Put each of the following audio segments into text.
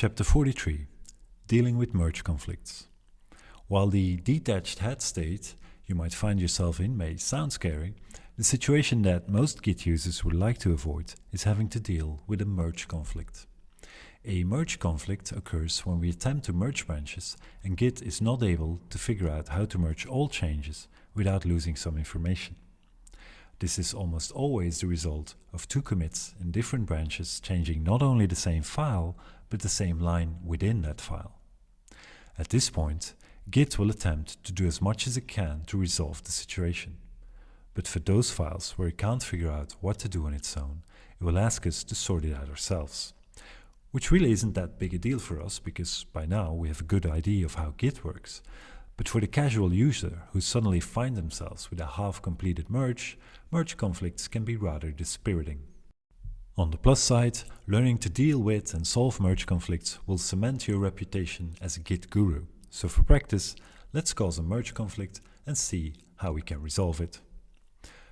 Chapter 43 Dealing with Merge Conflicts. While the detached head state you might find yourself in may sound scary, the situation that most Git users would like to avoid is having to deal with a merge conflict. A merge conflict occurs when we attempt to merge branches and Git is not able to figure out how to merge all changes without losing some information. This is almost always the result of two commits in different branches changing not only the same file, but the same line within that file. At this point, Git will attempt to do as much as it can to resolve the situation. But for those files where it can't figure out what to do on its own, it will ask us to sort it out ourselves. Which really isn't that big a deal for us because by now we have a good idea of how Git works. But for the casual user who suddenly find themselves with a half-completed merge, merge conflicts can be rather dispiriting. On the plus side, learning to deal with and solve merge conflicts will cement your reputation as a Git guru. So for practice, let's cause a merge conflict and see how we can resolve it.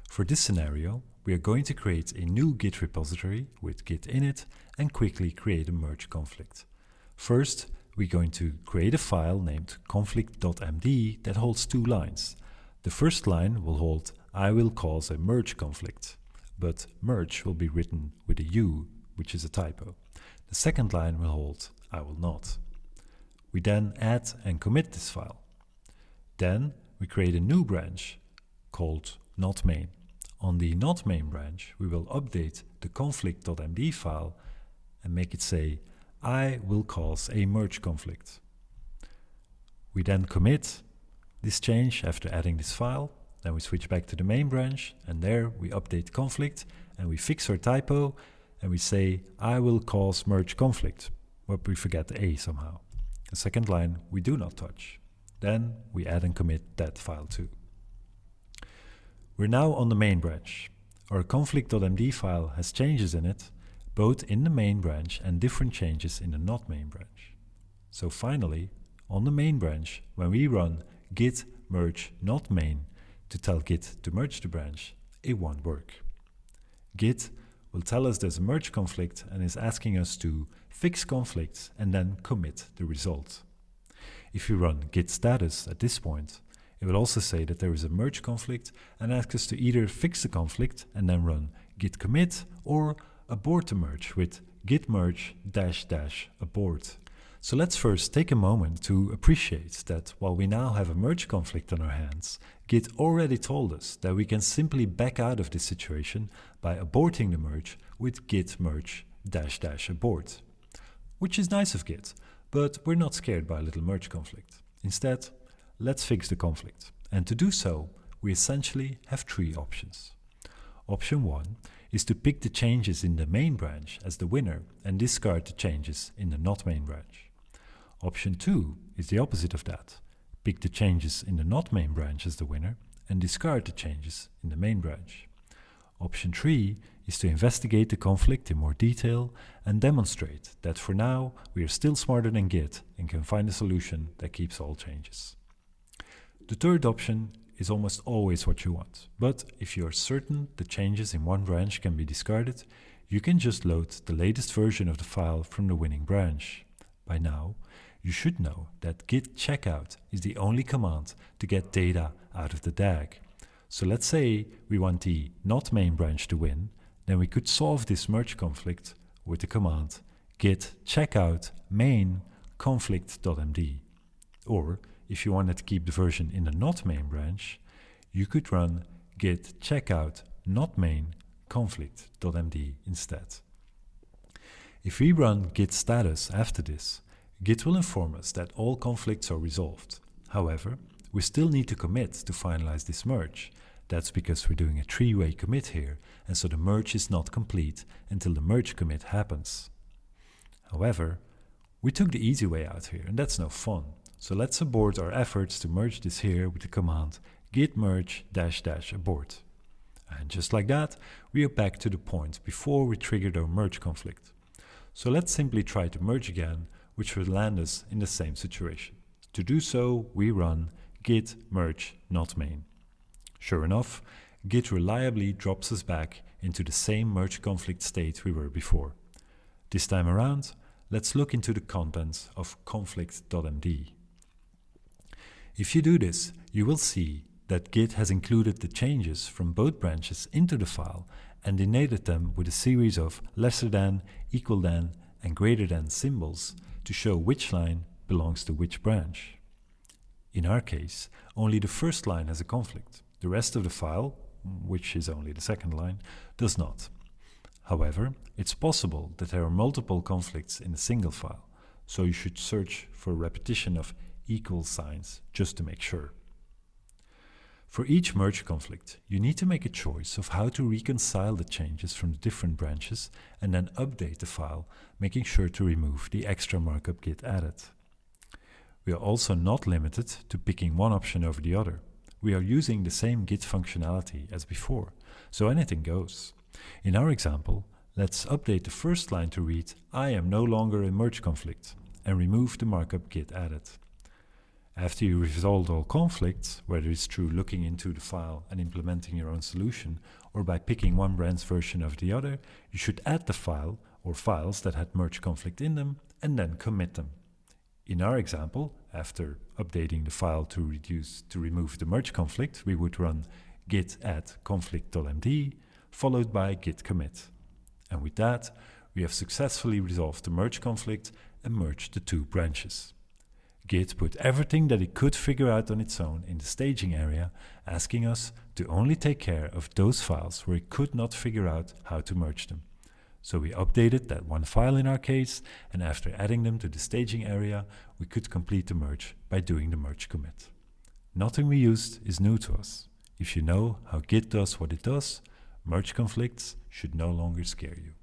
For this scenario, we are going to create a new Git repository with git init and quickly create a merge conflict. First, we're going to create a file named conflict.md that holds two lines. The first line will hold I will cause a merge conflict but merge will be written with a U, which is a typo. The second line will hold I will not. We then add and commit this file. Then we create a new branch called not main. On the not main branch, we will update the conflict.md file and make it say I will cause a merge conflict. We then commit this change after adding this file then we switch back to the main branch and there we update conflict and we fix our typo and we say I will cause merge conflict, but we forget the A somehow. The second line we do not touch. Then we add and commit that file too. We're now on the main branch. Our conflict.md file has changes in it, both in the main branch and different changes in the not main branch. So finally, on the main branch, when we run git merge not main, to tell Git to merge the branch, it won't work. Git will tell us there's a merge conflict and is asking us to fix conflicts and then commit the result. If we run git status at this point, it will also say that there is a merge conflict and ask us to either fix the conflict and then run git commit or abort the merge with git merge dash dash abort. So let's first take a moment to appreciate that while we now have a merge conflict on our hands, Git already told us that we can simply back out of this situation by aborting the merge with git merge dash dash abort. Which is nice of Git, but we're not scared by a little merge conflict. Instead, let's fix the conflict. And to do so, we essentially have three options. Option 1 is to pick the changes in the main branch as the winner and discard the changes in the not main branch. Option 2 is the opposite of that. Pick the changes in the not main branch as the winner and discard the changes in the main branch. Option 3 is to investigate the conflict in more detail and demonstrate that for now we are still smarter than Git and can find a solution that keeps all changes. The third option is almost always what you want, but if you are certain the changes in one branch can be discarded, you can just load the latest version of the file from the winning branch. By now, you should know that git checkout is the only command to get data out of the DAG. So let's say we want the not main branch to win, then we could solve this merge conflict with the command git checkout main conflict.md. Or if you wanted to keep the version in the not main branch, you could run git checkout not main conflict.md instead. If we run git status after this, Git will inform us that all conflicts are resolved. However, we still need to commit to finalize this merge. That's because we're doing a three-way commit here, and so the merge is not complete until the merge commit happens. However, we took the easy way out here, and that's no fun. So let's abort our efforts to merge this here with the command git merge dash dash abort. And just like that, we are back to the point before we triggered our merge conflict. So let's simply try to merge again which would land us in the same situation. To do so, we run git merge not main. Sure enough, git reliably drops us back into the same merge conflict state we were before. This time around, let's look into the contents of conflict.md. If you do this, you will see that Git has included the changes from both branches into the file and denoted them with a series of lesser than, equal than, and greater than symbols to show which line belongs to which branch. In our case, only the first line has a conflict. The rest of the file, which is only the second line, does not. However, it's possible that there are multiple conflicts in a single file, so you should search for repetition of equal signs just to make sure. For each merge conflict, you need to make a choice of how to reconcile the changes from the different branches and then update the file, making sure to remove the extra markup Git added. We are also not limited to picking one option over the other. We are using the same Git functionality as before, so anything goes. In our example, let's update the first line to read I am no longer in merge conflict and remove the markup Git added. After you resolved all conflicts, whether it's through looking into the file and implementing your own solution, or by picking one branch version of the other, you should add the file or files that had merge conflict in them and then commit them. In our example, after updating the file to reduce to remove the merge conflict, we would run git add conflict.md followed by git commit. And with that, we have successfully resolved the merge conflict and merged the two branches. Git put everything that it could figure out on its own in the staging area, asking us to only take care of those files where it could not figure out how to merge them. So we updated that one file in our case, and after adding them to the staging area, we could complete the merge by doing the merge commit. Nothing we used is new to us. If you know how Git does what it does, merge conflicts should no longer scare you.